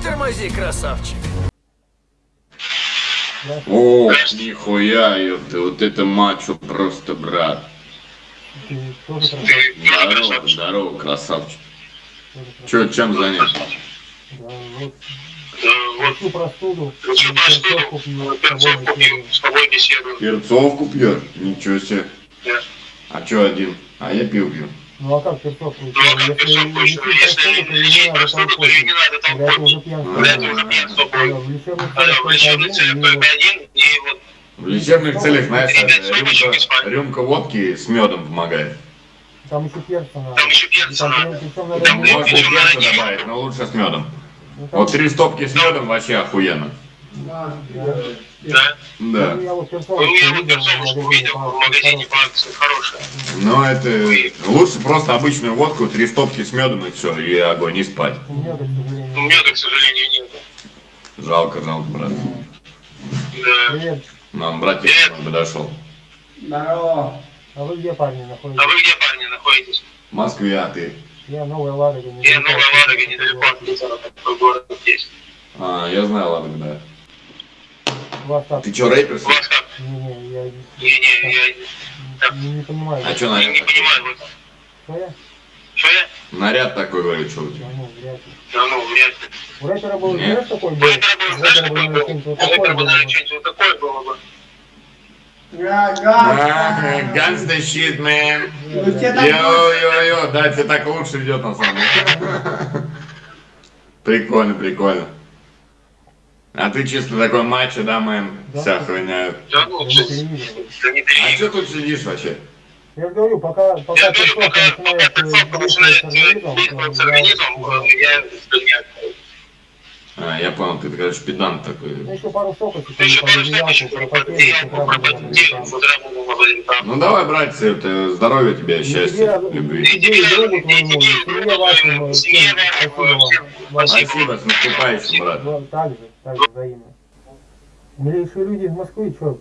Притормози, красавчик. О, нихуя, ёпта, вот это мачо просто, брат. Ты тоже красавчик. Ты Здорово, здорово, красавчик. Чё, чем занят? Да, вот. Да, вот. Всю простуду. Лучше перцовку простуду, пью, перцовку пью, с тобой беседую. Перцовку пьешь? Ничего себе. Да. А чё один? А я пил пью. Ну а как перцовку? Ну, а как перцовку еще? Если лечить простуду, то ее не надо там это уже пьянство. Это уже пьянство. В лечебных А целях только один, и вот В лечебных целях, знаешь, срочно рюмка, водки с медом помогает. Там еще перца надо. Там еще перца там надо. там с медом. ну, там- Вот три стопки с медом вообще охуенно. Да. Да. Ну, я вот перцовку Ну, я вот перцовочку в видел в магазине по акции, хорошая. Но это лучше просто обычную водку, три стопки с медом и все, и огонь, и спать. У меня, к сожалению. У меня, к сожалению, нет. Жалко, жалко, брат. Да. Привет. Нам братик нам подошел. Здорово. А вы где, парни, А находитесь? вы где, парни, находитесь? В Москве, а ты? Я Новая Ладога. Я Новая Ладога, недалеко от Питера, такой город есть. А, я знаю, ладно, да. Как? Ты вас как? Не-не, я Не-не, я не, не понимаю. А чё не, наряд не такой? понимаю вот. Что я? Что я? Наряд такой, говорю, что у тебя? Да ну, вряд ли. Да ну, вряд ли. У рэпера был, знаешь, такой У был? было, У знаешь, рэпера какой был был? У вот такое этого, было. наверное, что-нибудь вот такое было бы. Shit, man. Ну, тебе так Йо-йо-йо, да, тебе так лучше идет на самом деле. Прикольно, прикольно. А ты чисто такой мачо, да, мэн? Да. Вся хуйня. Да ну, Я не А что тут сидишь вообще? Я же говорю, пока, пока Я говорю, пока, пока перцовка начинает действовать с организмом, организмом, то э, я не А, я понял, ты, короче, педант Ну, такой. еще пару соков, Ты еще пару да. Ну давай, братцы, это здоровья тебе, И счастья, тебе, любви. спасибо с наступающим, брат. Ну, Так же, так же взаимно. Милейшие люди из Москвы, что,